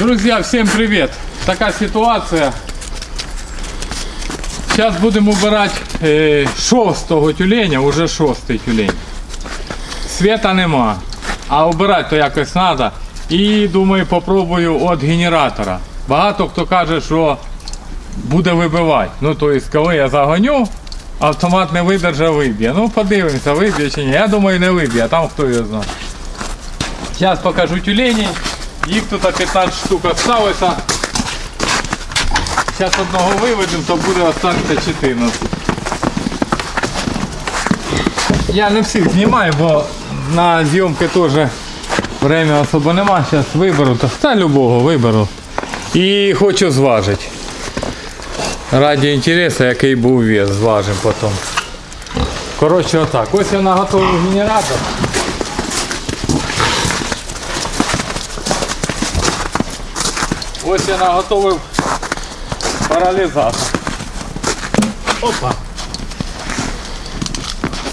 Друзья, всем привет! Такая ситуация. Сейчас будем убирать е, шостого тюленя, уже шостий тюлень. Света нема, а убирати то якось треба. І думаю, попробую від генератора. Багато хто каже, що буде вибивати. Ну, тобто, коли я загоню, автомат не видержав, виб'є. Ну, подивимося, виб'є чи ні. Я думаю, не виб'є, а там хто його знає. Зараз покажу тюлені. Їх тут 15 штук залишилося. Зараз одного виведемо, то буде остатися 14. Я не всіх знімаю, бо на зйомки теж время особо нема. Зараз виберу, та, та любого виберу. І хочу зважити. Раді інтересу, який був вес, зважимо потім. Коротше, отак. Ось я наготовив генератор. Ось я наготовив паралізатор. Опа.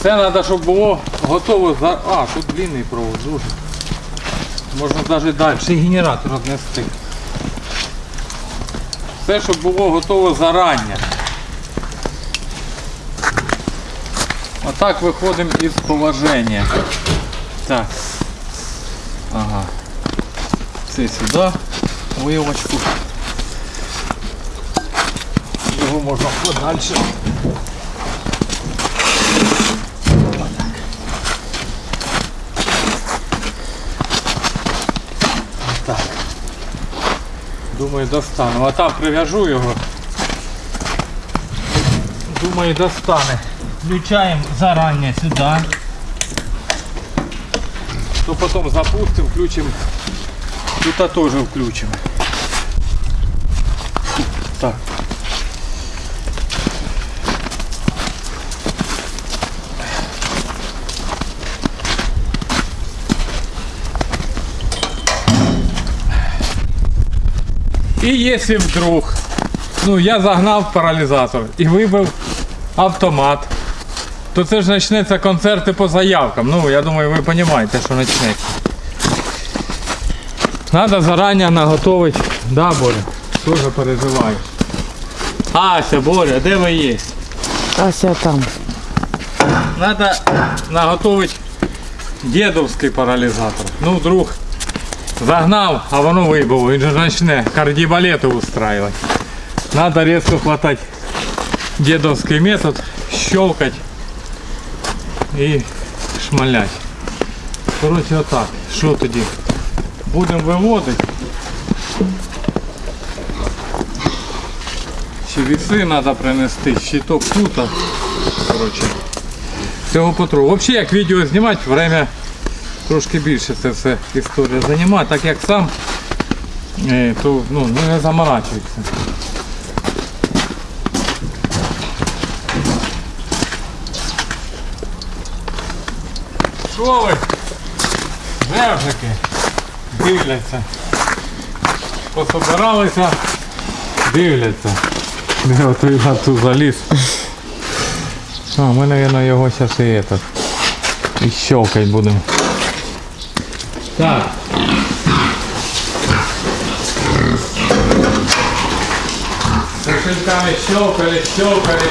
Це треба, щоб було готово за... А, тут длинний провод дуже. Можна навіть далі генератор віднести. Все, щоб було готово зарання. Отак виходимо із положення. Так. Ага. Це сюди. Вилочку. Його можна подальше. Так. Думаю, достану. А там прив'яжу його. Думаю, достане. Включаємо зарані сюди. То потім запустимо, включимо. Тут теж включимо. І якщо вдруг, ну я загнав паралізатор і вибив автомат, то це ж почнеться концерти по заявкам. Ну, я думаю, ви розумієте, що почнеться. Надо заранее наготовить. Да, Боря? Тоже переживаю. Ася, Боря, де ви є? Ася там. Надо наготовить дедовський паралізатор. Ну, вдруг загнав, а воно вибило. Він же почне кардібалети устраивать. Надо резко хватать дедовский метод, щелкать і шмалять. Короче, отак. Що тоді? Будемо виводити. Ще віси треба принести, щиток тут. Коротше. Цього потру. Взагалі як відео знімати, время трошки більше це все історія займає, так як сам, е, то ну, не заморачується. Що ви? Вержики дивляться. Пособиралися, дивляться. Де отой на ту заліз. А, ми, мабуть, його зараз і. І щелкать будемо. Так. Кошельками щелкали, щелкали.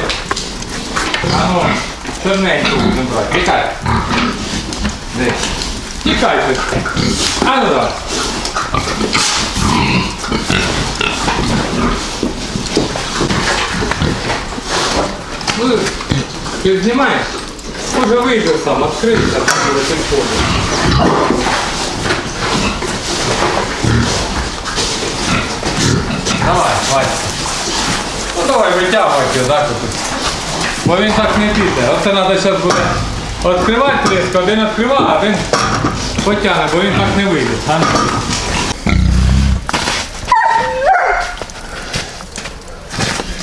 А ну, черненьку будемо брати. Тікай. Де? Тікай ти. А ну давай. Ну, ти знімаєш? Може вийде сам, відкрийся, там буде Давай, Вася. Ну давай витягуйте, так от. Бо він так не піде. Оце треба зараз буде відкривати тріску, один відкриває, а один потягне, бо він так не вийде.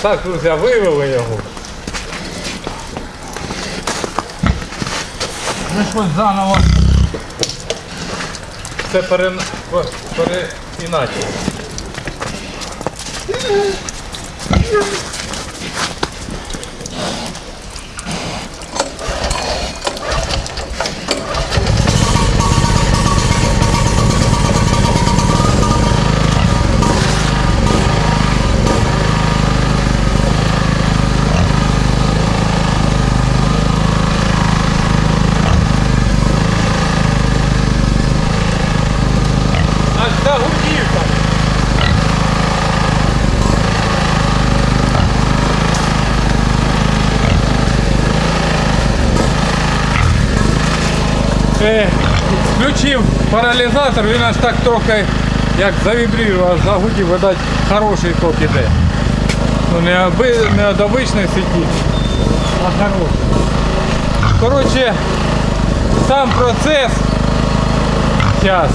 Так, друзі, вивели його. Ну заново. Це пере... переіначе. Е, Thank you. Паралізатор, він аж так трохи як завібрував, загудів, видать, хороший ток іде. Ну не, оби, не обичної а хороший. Коротше, сам процес зараз.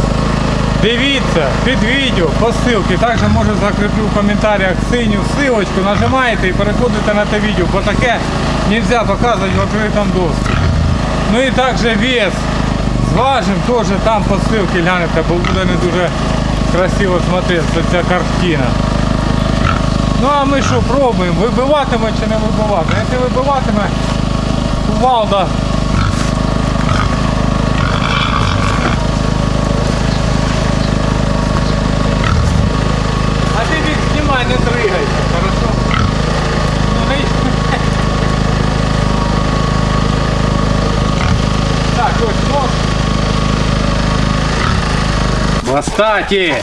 Дивіться під відео по ссылці, також може закріплю в коментарях синю ссылочку, нажимаєте і переходите на те відео, бо таке не можна показувати в відкритому доступі. Ну і також вес зважим теж там по ссылці глянете, бо буде не дуже красиво смотреться ця картина. Ну а ми що пробуємо, вибиватиме чи не вибиватиме. Якщо вибиватиме, кувалда А ты их снимай, не дрыгайся, Хвостаті!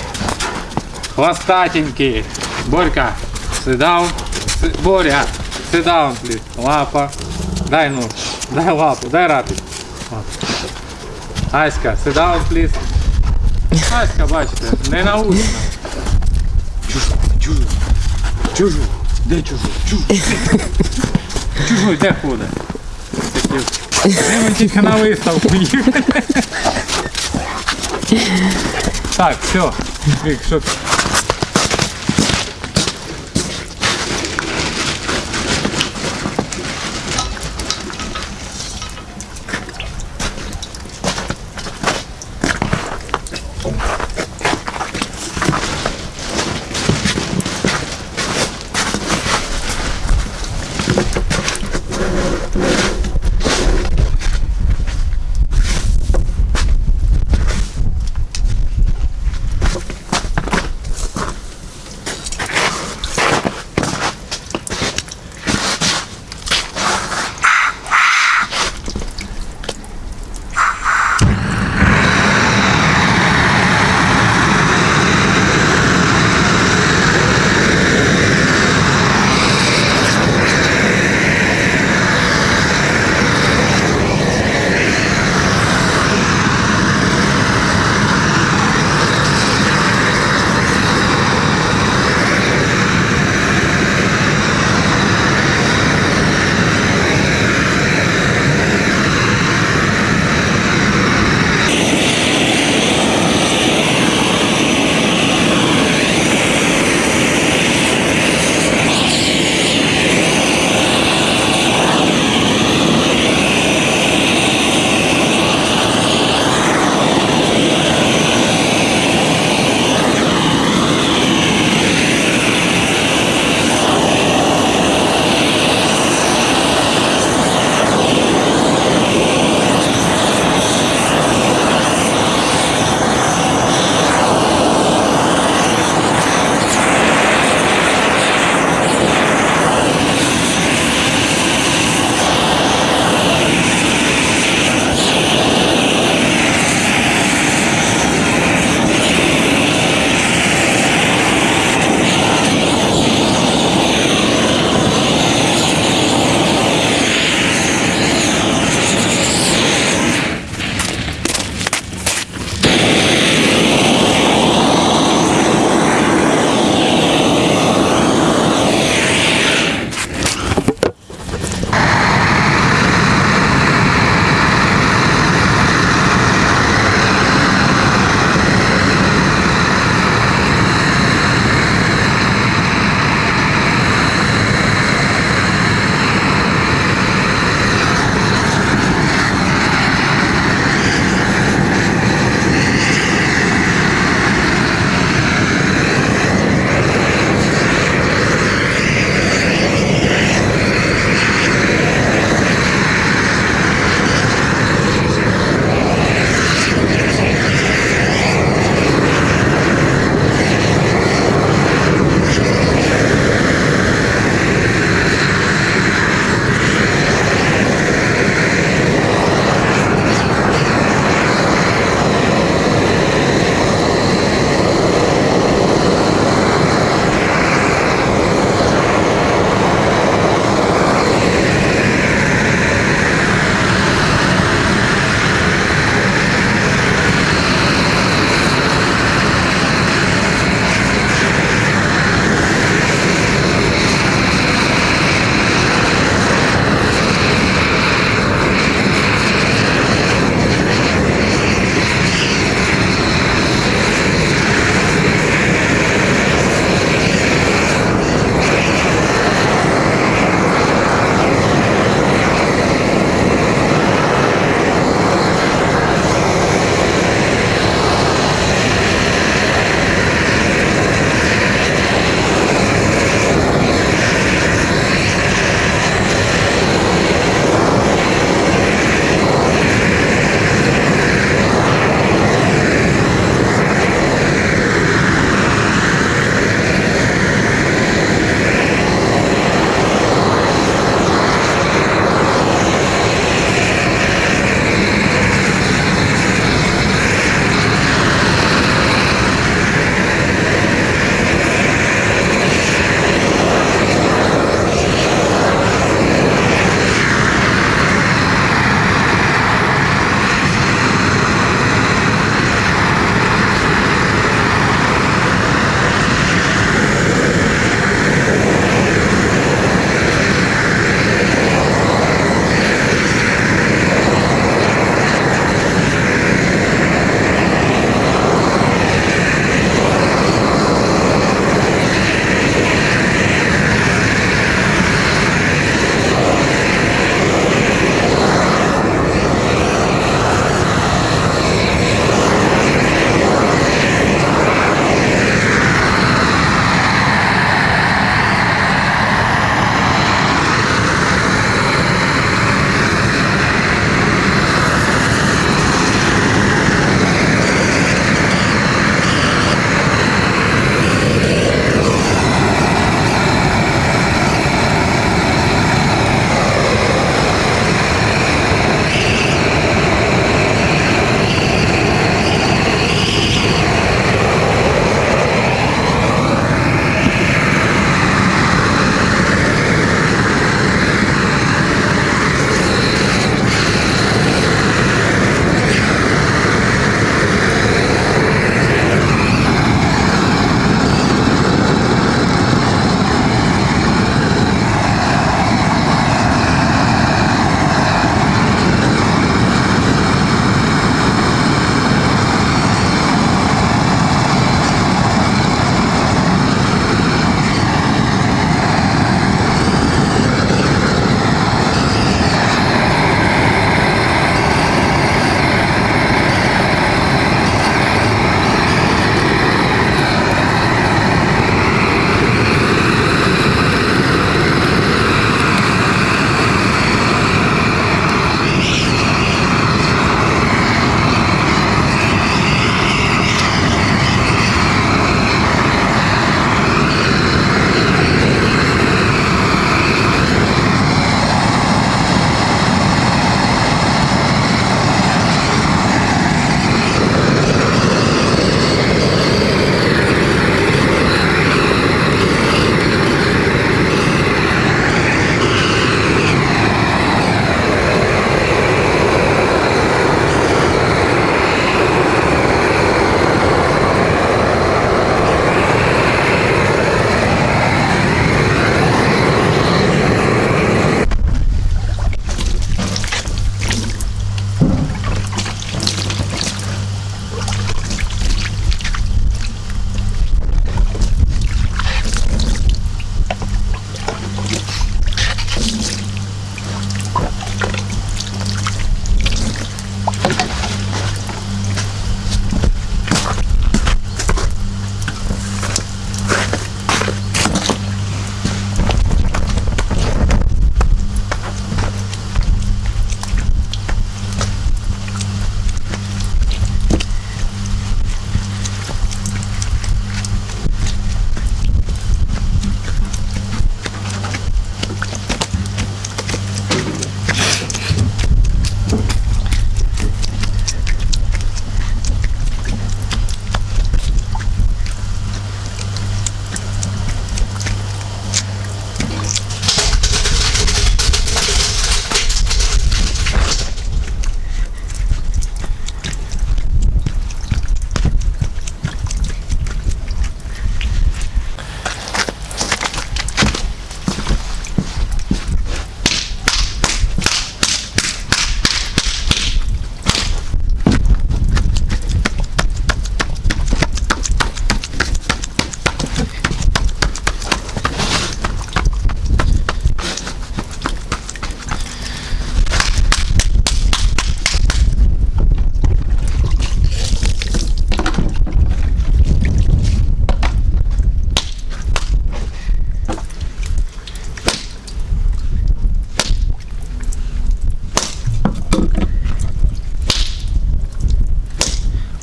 Хвостатенький. Борька, sit down. Си- Боря, down, please. Лапа. Дай нож. Дай лапу, дай рапід. Аська, down, please. Аська, бачите, не научна. Чужу. Чужу. Де чужу? Чужу. Чужу, де ходить? Тільки на виставку їхали. Так, все. Вік, що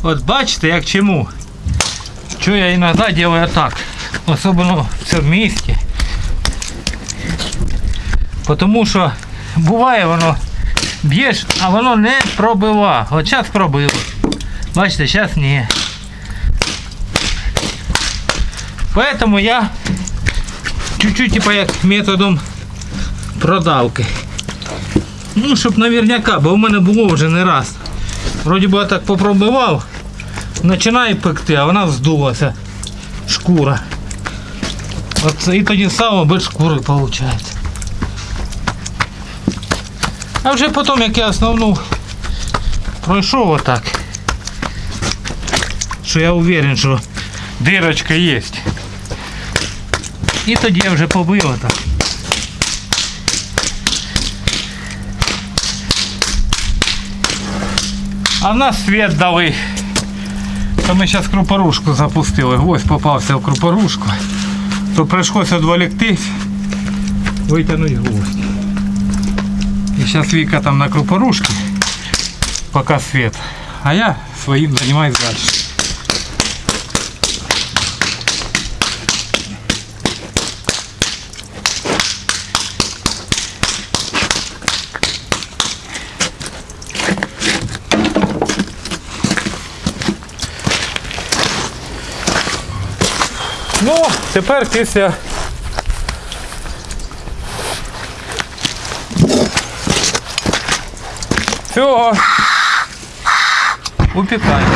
От бачите, як чому. Що я іноді роблю так. Особливо в цьому місті. Тому що буває воно б'єш, а воно не пробива. От зараз пробило. Бачите, зараз ні. Поэтому я чуть-чуть типа як методом продавки. Ну, щоб наверняка, бо в мене було вже не раз. Вроді би я так попробував, починає пекти, а вона вздулася. Шкура. От і тоді сало без шкури виходить. А вже потім, як я основну пройшов отак, що я уверен, що дирочка є. І тоді я вже побив отак. А в нас світ дали. То ми зараз крупорушку запустили. Гвоздь попався в крупорушку. То прийшлося відволіктись, витягнути гвоздь. І зараз Віка там на крупорушці, поки світ. А я своїм займаюсь далі. Ну, тепер після цього упікаємо.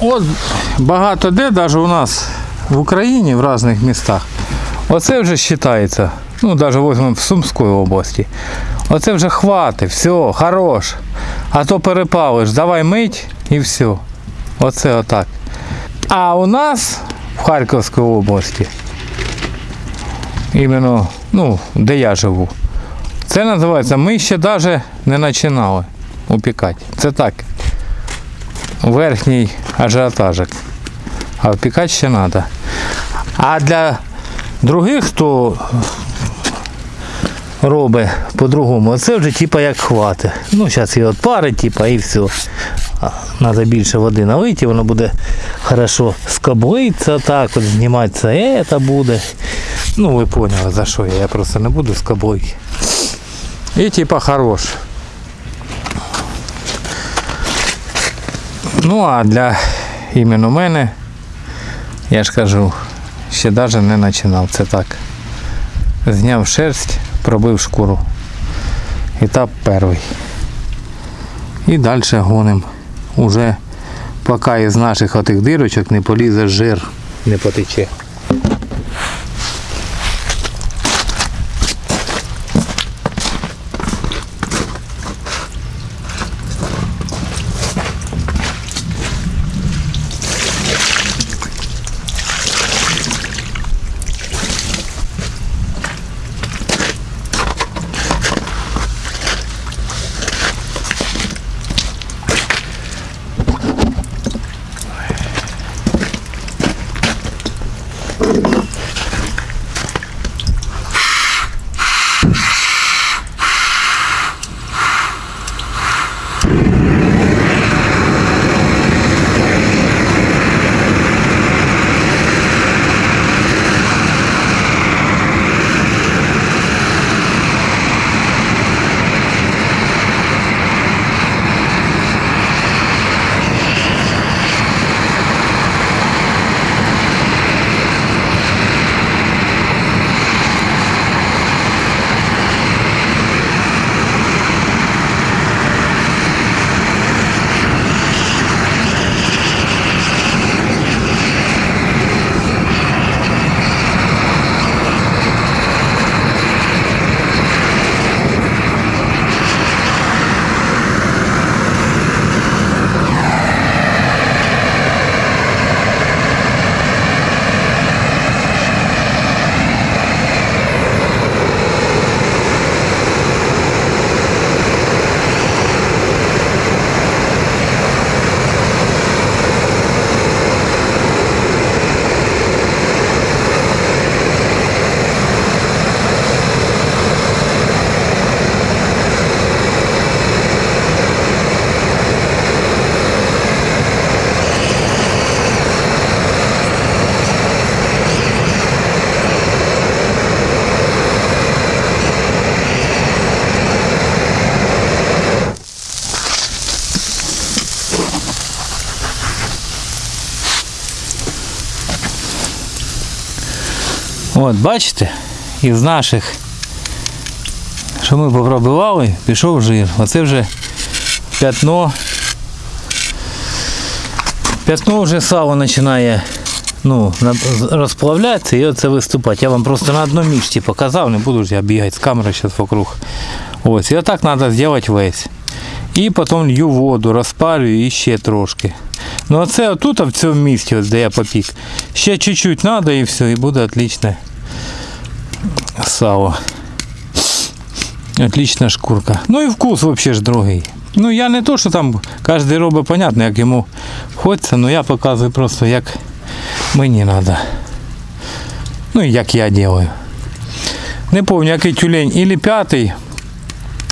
От багато де, навіть у нас в Україні, в різних містах, оце вже вважається, ну навіть візьмемо в Сумській області. Оце вже хватить, все, хорош. А то перепалиш, давай мить і все. Оце отак. А у нас в Харківській області, іменно, ну, де я живу, це називається, ми ще навіть не починали упікати. Це так. Верхній ажіотажик. А впікати ще треба. А для других, хто робить по-другому, це вже типа як хвати. Ну, зараз її отпарить, типа, і все. Треба більше води налити, воно буде хорошо скоблитися, так от зніматися, це буде. Ну, ви поняли за що я, я просто не буду скоблити. І типа хорош. Ну а для іменно мене, я ж кажу, ще навіть не починав. Це так. Зняв шерсть, пробив шкуру. Етап перший. І далі гоним. Уже поки із наших отих дирочок не полізе жир, не потече. От, бачите, із наших, що ми попробували, пішов жир. Оце вже п'ятно. П'ятно вже сало починає ну, на- розплавлятися і оце виступати. Я вам просто на одному місці показав, не буду ж я бігати з камери зараз вокруг. Ось, і отак треба зробити весь. І потім лью воду, розпалюю і ще трошки. Ну а це отут, а в цьому місці, ось, де я попік. Ще чуть-чуть треба і все, і буде отличне Сало. Отлична шкурка. Ну і вкус взагалі ж другий. Ну я не то, що там кожен робить, понятно, як йому хочеться, але я показую просто, як мені треба. Ну і як я роблю. Не пам'ятаю, який тюлень, ілі п'ятий,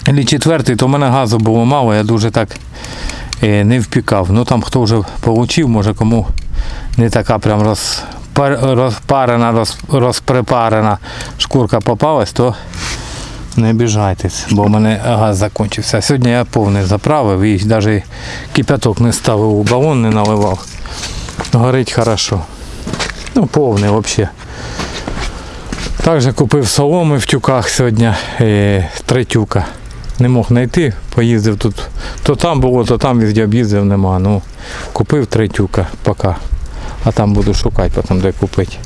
ілі четвертий, то в мене газу було мало, я дуже так е, не впікав. Ну там хто вже получив, може кому не така прям розпар- розпарена, роз, розпрепарена шкурка попалась, то не обіжайтесь, бо в мене газ закінчився. Сьогодні я повний заправив і навіть кипяток не ставив у балон, не наливав. Горить хорошо. Ну, повний взагалі. Також купив соломи в тюках сьогодні, е, три тюка. Не мог знайти, поїздив тут. То там було, то там везде об'їздив, нема. Ну, купив три тюка поки. А там буду шукати, потім де купити.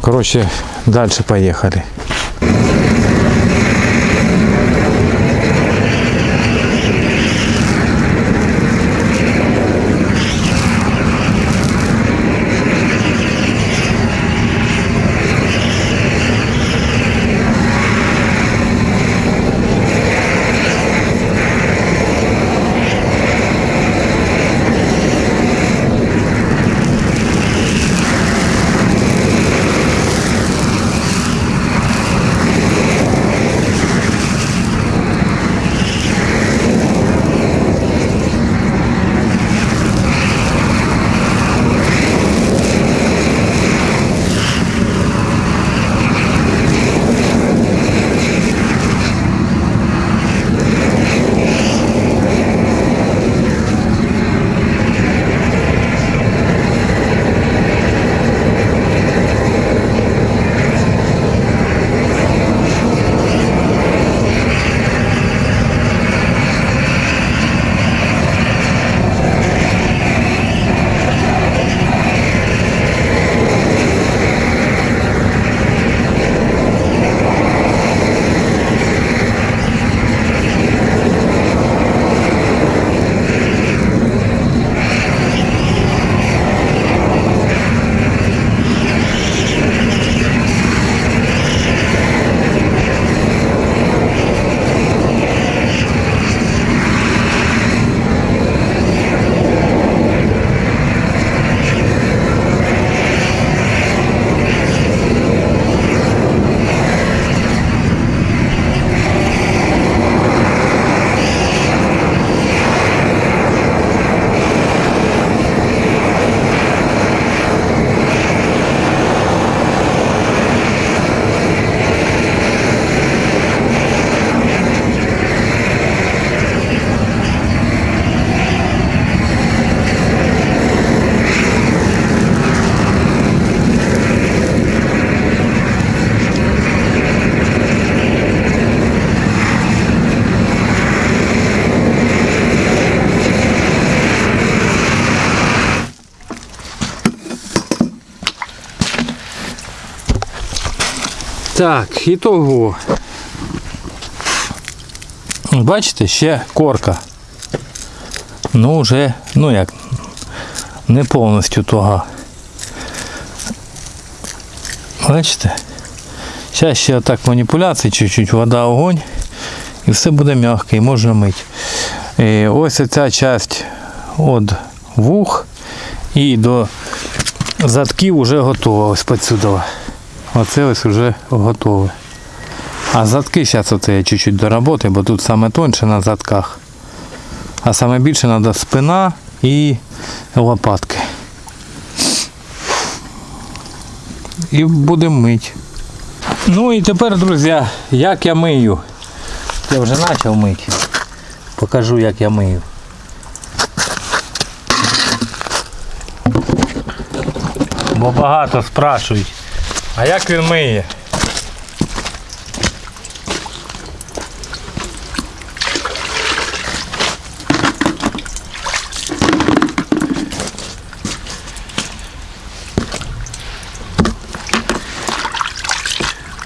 Коротше, далі поїхали. Так, і того. Бачите, ще корка. Ну вже, ну як, не повністю того. Бачите? Зараз ще отак маніпуляції, чуть-чуть вода, огонь, і все буде м'яке, і можна мити. І ось ця часть від вух і до задків вже готова. Ось підсюди. Оце ось вже готове. А задки зараз оце я чуть-чуть доработаю, бо тут саме тонше на задках. А саме більше треба спина і лопатки. І будемо мити. Ну і тепер, друзі, як я мию. Я вже почав мити. Покажу, як я мию. Бо багато спрашують. А як він миє?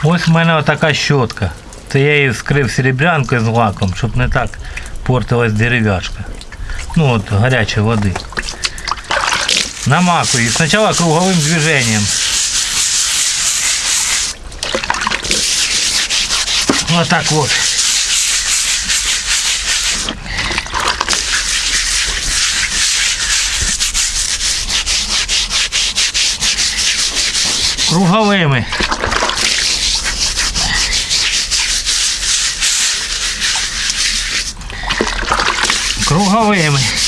Ось в мене отака щотка. Це я її вскрив серебрянкою з лаком, щоб не так портилась дерев'яшка. Ну от гарячої води. Намакую. її Спочатку круговим движением. Вот так вот. Круговими. Круговими.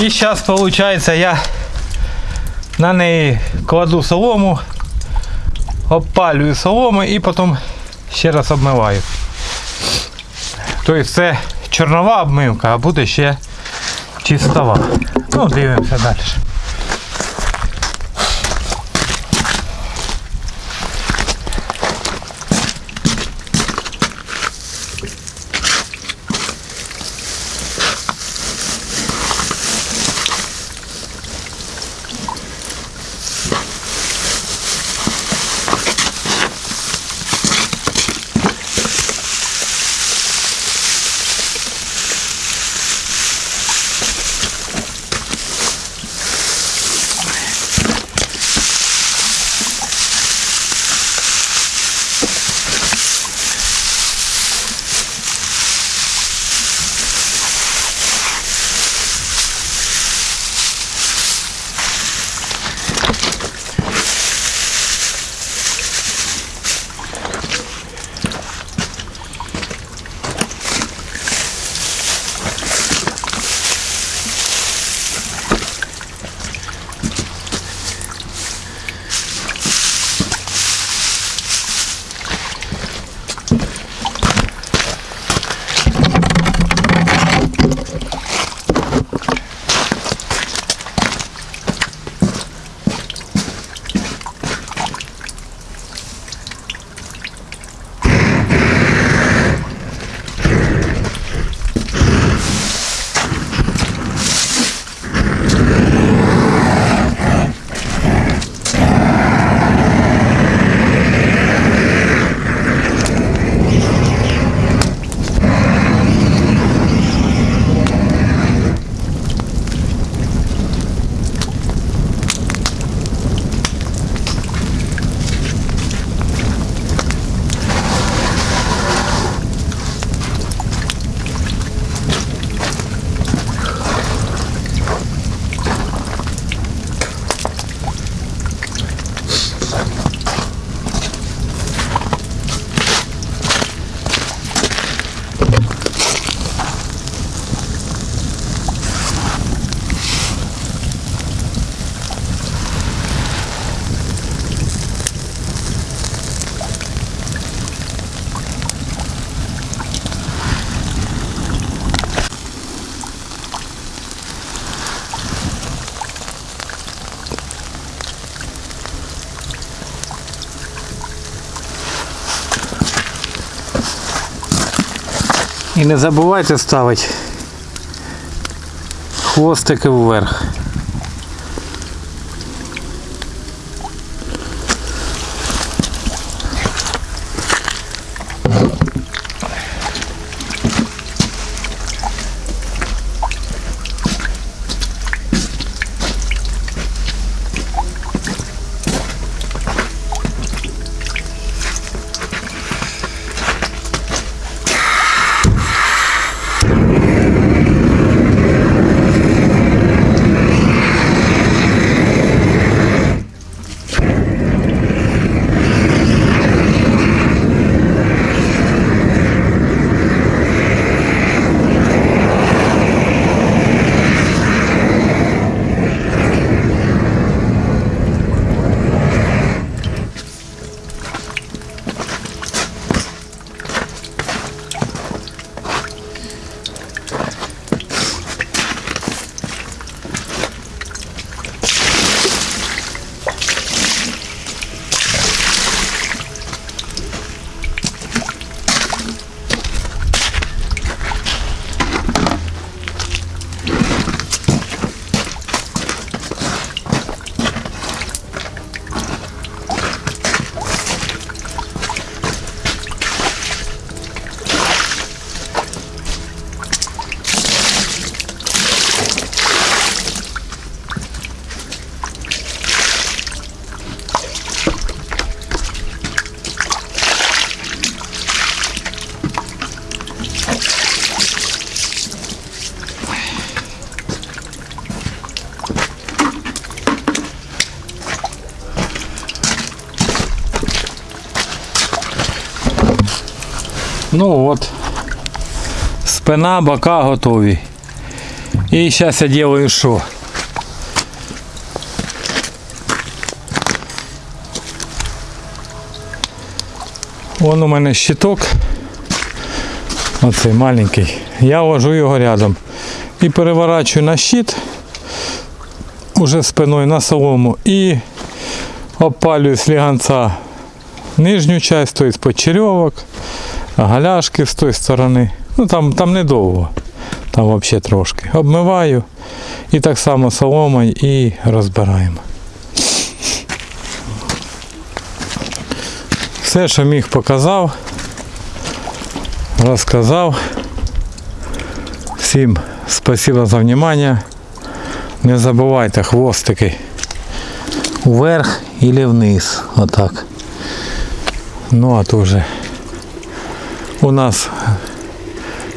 І зараз, виходить, я на неї кладу солому, обпалюю солому і потім ще раз обмиваю. Тобто це чорнова обмивка, а буде ще чистова. Ну, дивимося далі. І не забувайте ставити хвостики вверх. Ну от. Спина, бока готові. І зараз я делаю що? Вон у мене щиток. Оцей маленький. Я ложу його рядом. І переворачую на щит уже спиною на солому і опалюю сліганця нижню часть, тобто почерьовок, галяшки з тої сторони. Ну там, там недовго, там взагалі трошки. Обмиваю і так само соломою і розбираємо. Все, що міг, показав, розказав. Всім спасибо за внимание. Не забувайте хвостики вверх или вниз. Отак. Ну а то вже у нас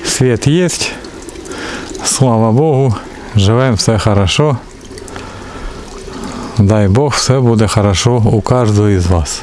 свет есть. Слава Богу. Живем все хорошо. Дай Бог, все буде хорошо у кожного із вас.